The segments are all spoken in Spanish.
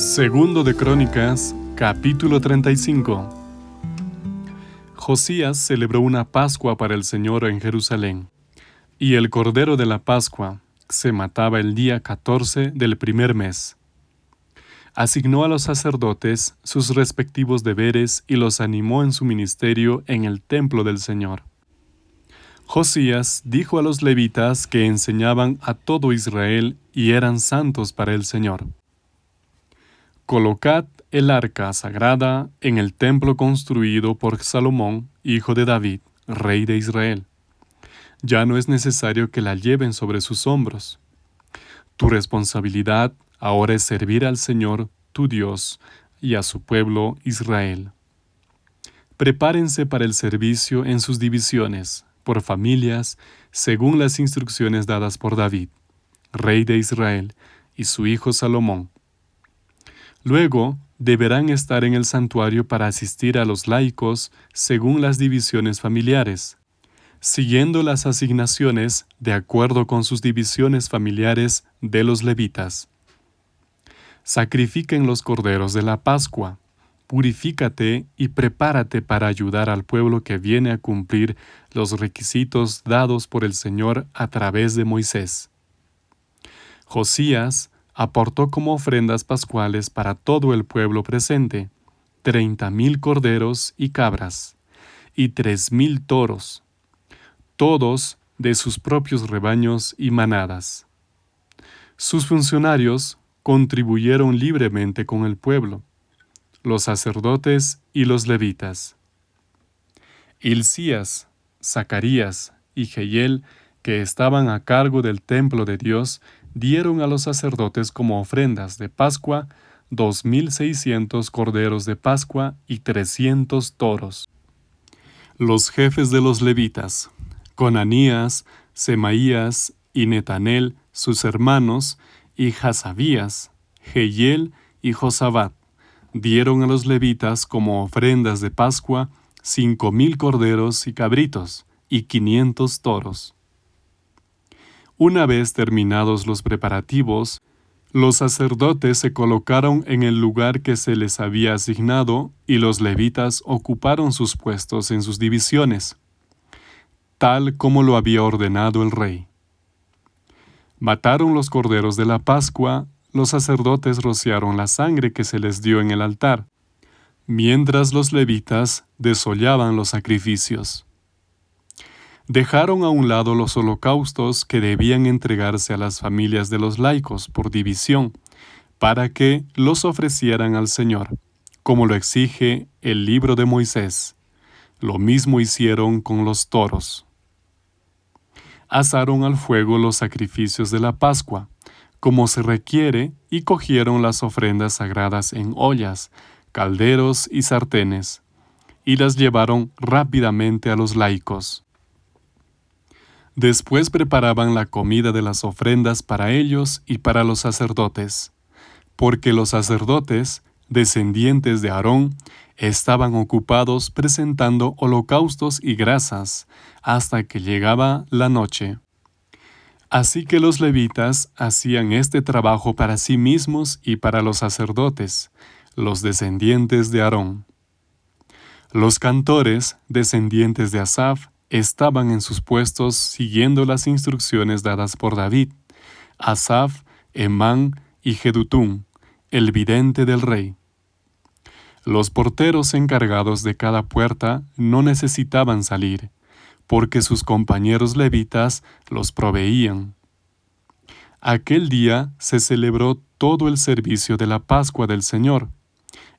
Segundo de Crónicas, capítulo 35. Josías celebró una Pascua para el Señor en Jerusalén, y el Cordero de la Pascua se mataba el día 14 del primer mes. Asignó a los sacerdotes sus respectivos deberes y los animó en su ministerio en el templo del Señor. Josías dijo a los levitas que enseñaban a todo Israel y eran santos para el Señor. Colocad el arca sagrada en el templo construido por Salomón, hijo de David, rey de Israel. Ya no es necesario que la lleven sobre sus hombros. Tu responsabilidad ahora es servir al Señor, tu Dios, y a su pueblo Israel. Prepárense para el servicio en sus divisiones, por familias, según las instrucciones dadas por David, rey de Israel, y su hijo Salomón Luego, deberán estar en el santuario para asistir a los laicos según las divisiones familiares, siguiendo las asignaciones de acuerdo con sus divisiones familiares de los levitas. Sacrifiquen los corderos de la Pascua, purifícate y prepárate para ayudar al pueblo que viene a cumplir los requisitos dados por el Señor a través de Moisés. Josías aportó como ofrendas pascuales para todo el pueblo presente treinta mil corderos y cabras, y tres mil toros, todos de sus propios rebaños y manadas. Sus funcionarios contribuyeron libremente con el pueblo, los sacerdotes y los levitas. Hilcías, Zacarías y Jehiel, que estaban a cargo del templo de Dios, dieron a los sacerdotes como ofrendas de Pascua dos mil seiscientos corderos de Pascua y trescientos toros. Los jefes de los levitas, Conanías, Semaías y Netanel, sus hermanos, y Hasabías, Jehiel y Josabat, dieron a los levitas como ofrendas de Pascua cinco mil corderos y cabritos y quinientos toros. Una vez terminados los preparativos, los sacerdotes se colocaron en el lugar que se les había asignado y los levitas ocuparon sus puestos en sus divisiones, tal como lo había ordenado el rey. Mataron los corderos de la Pascua, los sacerdotes rociaron la sangre que se les dio en el altar, mientras los levitas desollaban los sacrificios dejaron a un lado los holocaustos que debían entregarse a las familias de los laicos por división, para que los ofrecieran al Señor, como lo exige el libro de Moisés. Lo mismo hicieron con los toros. Asaron al fuego los sacrificios de la Pascua, como se requiere, y cogieron las ofrendas sagradas en ollas, calderos y sartenes, y las llevaron rápidamente a los laicos. Después preparaban la comida de las ofrendas para ellos y para los sacerdotes, porque los sacerdotes, descendientes de Aarón, estaban ocupados presentando holocaustos y grasas hasta que llegaba la noche. Así que los levitas hacían este trabajo para sí mismos y para los sacerdotes, los descendientes de Aarón. Los cantores, descendientes de Asaf, estaban en sus puestos siguiendo las instrucciones dadas por David, Asaf, Emán y Jedutún, el vidente del rey. Los porteros encargados de cada puerta no necesitaban salir, porque sus compañeros levitas los proveían. Aquel día se celebró todo el servicio de la Pascua del Señor,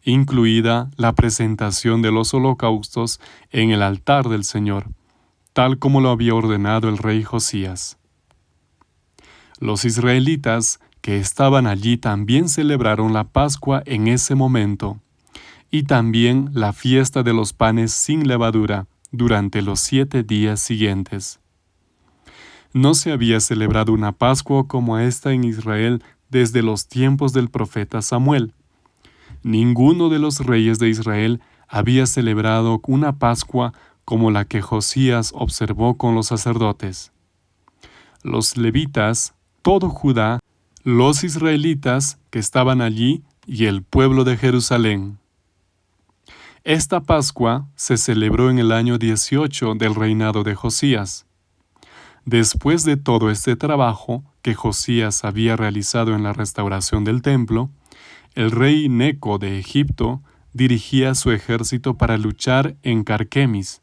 incluida la presentación de los holocaustos en el altar del Señor, tal como lo había ordenado el rey Josías. Los israelitas que estaban allí también celebraron la Pascua en ese momento, y también la fiesta de los panes sin levadura durante los siete días siguientes. No se había celebrado una Pascua como esta en Israel desde los tiempos del profeta Samuel. Ninguno de los reyes de Israel había celebrado una Pascua como la que Josías observó con los sacerdotes. Los levitas, todo Judá, los israelitas que estaban allí y el pueblo de Jerusalén. Esta Pascua se celebró en el año 18 del reinado de Josías. Después de todo este trabajo que Josías había realizado en la restauración del templo, el rey Neco de Egipto dirigía su ejército para luchar en Carquemis,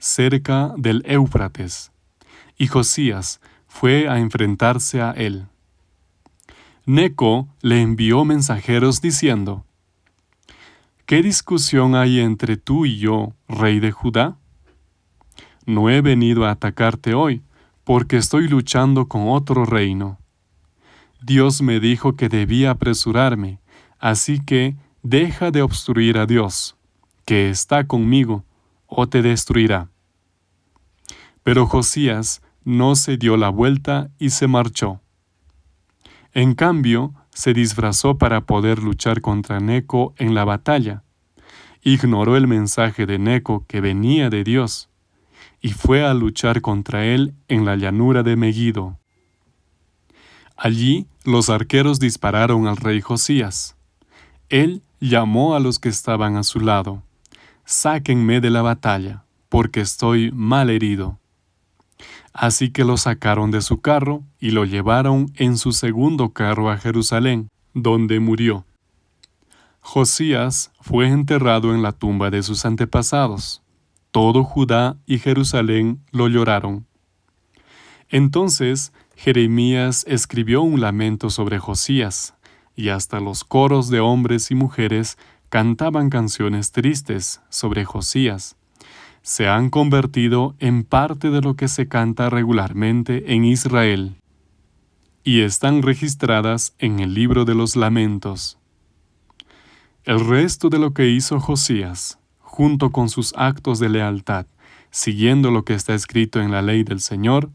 cerca del Éufrates, y Josías fue a enfrentarse a él. Neco le envió mensajeros diciendo, ¿Qué discusión hay entre tú y yo, rey de Judá? No he venido a atacarte hoy, porque estoy luchando con otro reino. Dios me dijo que debía apresurarme, así que deja de obstruir a Dios, que está conmigo, o te destruirá. Pero Josías no se dio la vuelta y se marchó. En cambio, se disfrazó para poder luchar contra Neco en la batalla. Ignoró el mensaje de Neco que venía de Dios y fue a luchar contra él en la llanura de Megiddo. Allí los arqueros dispararon al rey Josías. Él llamó a los que estaban a su lado. Sáquenme de la batalla, porque estoy mal herido. Así que lo sacaron de su carro y lo llevaron en su segundo carro a Jerusalén, donde murió. Josías fue enterrado en la tumba de sus antepasados. Todo Judá y Jerusalén lo lloraron. Entonces Jeremías escribió un lamento sobre Josías, y hasta los coros de hombres y mujeres cantaban canciones tristes sobre Josías se han convertido en parte de lo que se canta regularmente en Israel y están registradas en el libro de los lamentos. El resto de lo que hizo Josías, junto con sus actos de lealtad, siguiendo lo que está escrito en la ley del Señor,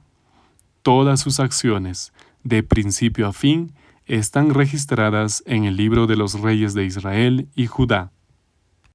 todas sus acciones, de principio a fin, están registradas en el libro de los reyes de Israel y Judá.